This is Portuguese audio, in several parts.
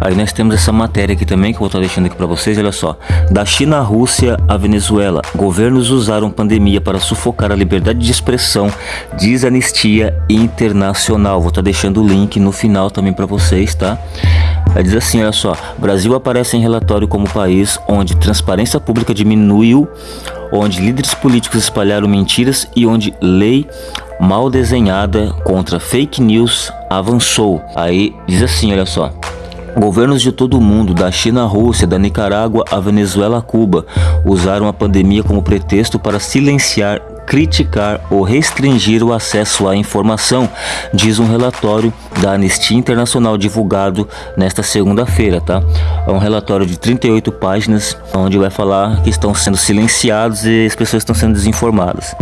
Aí nós temos essa matéria aqui também que eu vou estar deixando aqui para vocês, olha só. Da China à Rússia à Venezuela, governos usaram pandemia para sufocar a liberdade de expressão, diz Anistia Internacional. Vou estar deixando o link no final também para vocês, tá? Aí diz assim, olha só, Brasil aparece em relatório como país onde transparência pública diminuiu, onde líderes políticos espalharam mentiras e onde lei mal desenhada contra fake news avançou. Aí diz assim, olha só. Governos de todo o mundo, da China à Rússia, da Nicarágua à Venezuela a Cuba, usaram a pandemia como pretexto para silenciar criticar ou restringir o acesso à informação, diz um relatório da Anistia Internacional divulgado nesta segunda-feira, tá? É um relatório de 38 páginas, onde vai falar que estão sendo silenciados e as pessoas estão sendo desinformadas.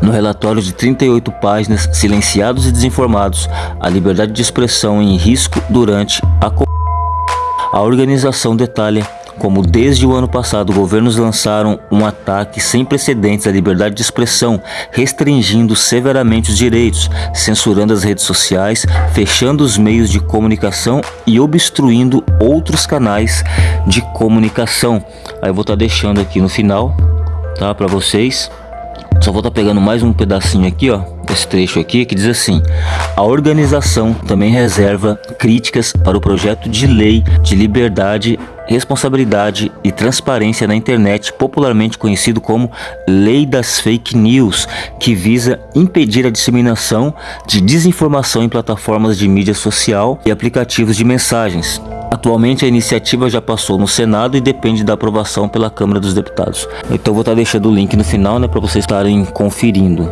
No relatório de 38 páginas, silenciados e desinformados, a liberdade de expressão em risco durante a a organização detalha como desde o ano passado governos lançaram um ataque sem precedentes à liberdade de expressão, restringindo severamente os direitos, censurando as redes sociais, fechando os meios de comunicação e obstruindo outros canais de comunicação. Aí eu vou estar tá deixando aqui no final, tá, para vocês. Só vou estar tá pegando mais um pedacinho aqui, ó, esse trecho aqui, que diz assim: A organização também reserva críticas para o projeto de lei de liberdade responsabilidade e transparência na internet, popularmente conhecido como Lei das Fake News, que visa impedir a disseminação de desinformação em plataformas de mídia social e aplicativos de mensagens. Atualmente a iniciativa já passou no Senado e depende da aprovação pela Câmara dos Deputados. Então vou estar deixando o link no final né, para vocês estarem conferindo.